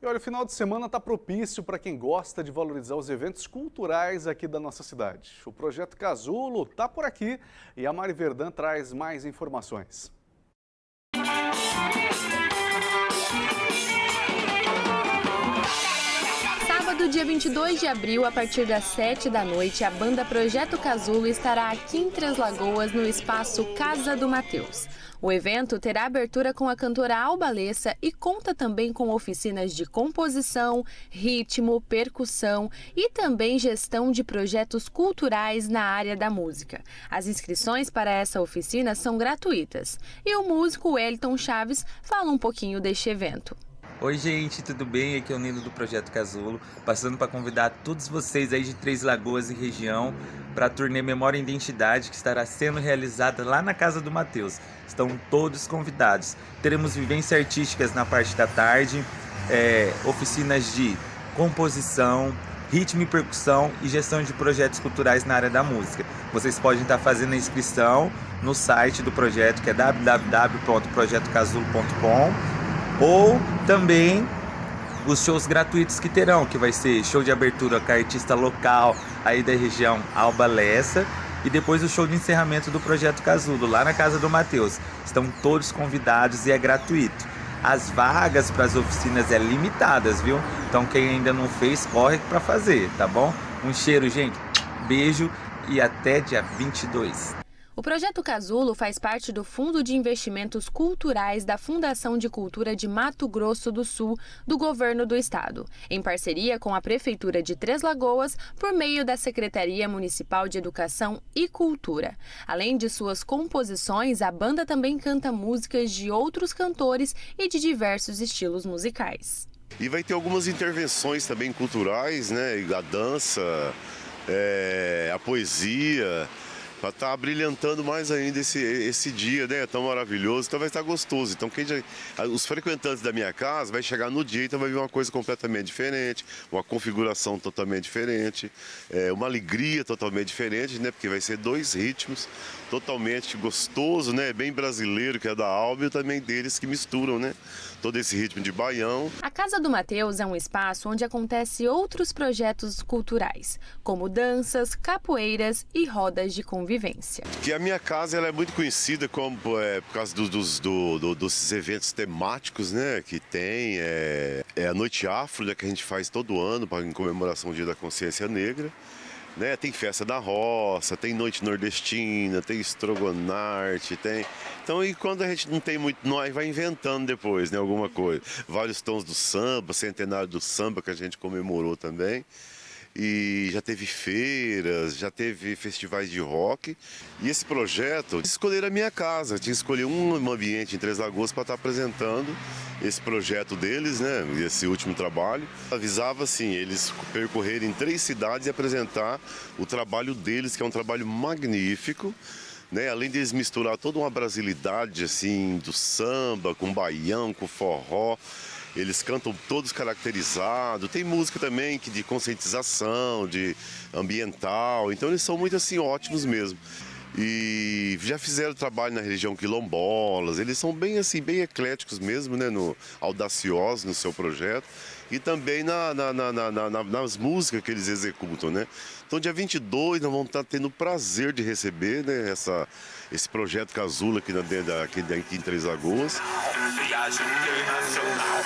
E olha, o final de semana está propício para quem gosta de valorizar os eventos culturais aqui da nossa cidade. O projeto Casulo está por aqui e a Mari Verdão traz mais informações. Sábado, dia 22 de abril, a partir das 7 da noite, a banda Projeto Casulo estará aqui em Três Lagoas, no espaço Casa do Mateus. O evento terá abertura com a cantora Alba Lessa e conta também com oficinas de composição, ritmo, percussão e também gestão de projetos culturais na área da música. As inscrições para essa oficina são gratuitas. E o músico Wellington Chaves fala um pouquinho deste evento. Oi gente, tudo bem? Aqui é o Nino do Projeto Casulo, passando para convidar todos vocês aí de Três Lagoas e região para a turnê Memória e Identidade que estará sendo realizada lá na casa do Matheus. Estão todos convidados. Teremos vivências artísticas na parte da tarde, é, oficinas de composição, ritmo e percussão e gestão de projetos culturais na área da música. Vocês podem estar fazendo a inscrição no site do projeto que é www.projetocasulo.com ou também os shows gratuitos que terão, que vai ser show de abertura com artista local aí da região Alba Lessa e depois o show de encerramento do Projeto Casulo, lá na casa do Matheus. Estão todos convidados e é gratuito. As vagas para as oficinas é limitadas, viu? Então quem ainda não fez, corre para fazer, tá bom? Um cheiro, gente. Beijo e até dia 22. O projeto Casulo faz parte do Fundo de Investimentos Culturais da Fundação de Cultura de Mato Grosso do Sul, do Governo do Estado, em parceria com a Prefeitura de Três Lagoas, por meio da Secretaria Municipal de Educação e Cultura. Além de suas composições, a banda também canta músicas de outros cantores e de diversos estilos musicais. E vai ter algumas intervenções também culturais, né? A dança, é, a poesia para estar tá brilhantando mais ainda esse, esse dia, né? Tão maravilhoso, então vai estar gostoso. Então quem já, os frequentantes da minha casa vai chegar no dia, então vai ver uma coisa completamente diferente, uma configuração totalmente diferente, é, uma alegria totalmente diferente, né? Porque vai ser dois ritmos totalmente gostoso, né? Bem brasileiro, que é da Alba e também deles que misturam, né? Todo esse ritmo de baião. A Casa do Mateus é um espaço onde acontece outros projetos culturais, como danças, capoeiras e rodas de convivência. Que a minha casa ela é muito conhecida como é, por causa do, dos, do, do, dos eventos temáticos, né? Que tem é, é a Noite Afro, né, que a gente faz todo ano pra, em comemoração do Dia da Consciência Negra. Né? Tem festa da roça, tem noite nordestina, tem estrogonarte, tem. Então, e quando a gente não tem muito, nós vai inventando depois, né, alguma coisa. Vários tons do samba, centenário do samba que a gente comemorou também e já teve feiras, já teve festivais de rock. E esse projeto, escolher a minha casa, tinha que escolher um ambiente em Três Lagoas para estar apresentando esse projeto deles, né, esse último trabalho. Avisava assim, eles percorrerem três cidades e apresentar o trabalho deles, que é um trabalho magnífico. Né, além de eles misturar toda uma brasilidade assim do samba com baião, com forró, eles cantam todos caracterizados. Tem música também que de conscientização, de ambiental. Então eles são muito assim ótimos mesmo. E já fizeram trabalho na região quilombolas. Eles são bem assim, bem ecléticos mesmo, né, no audaciosos no seu projeto e também na, na, na, nas músicas que eles executam, né? Então, dia 22, nós vamos estar tendo o prazer de receber né, essa, esse projeto Casula aqui, na, aqui, aqui em Três Lagoas. Viagem internacional.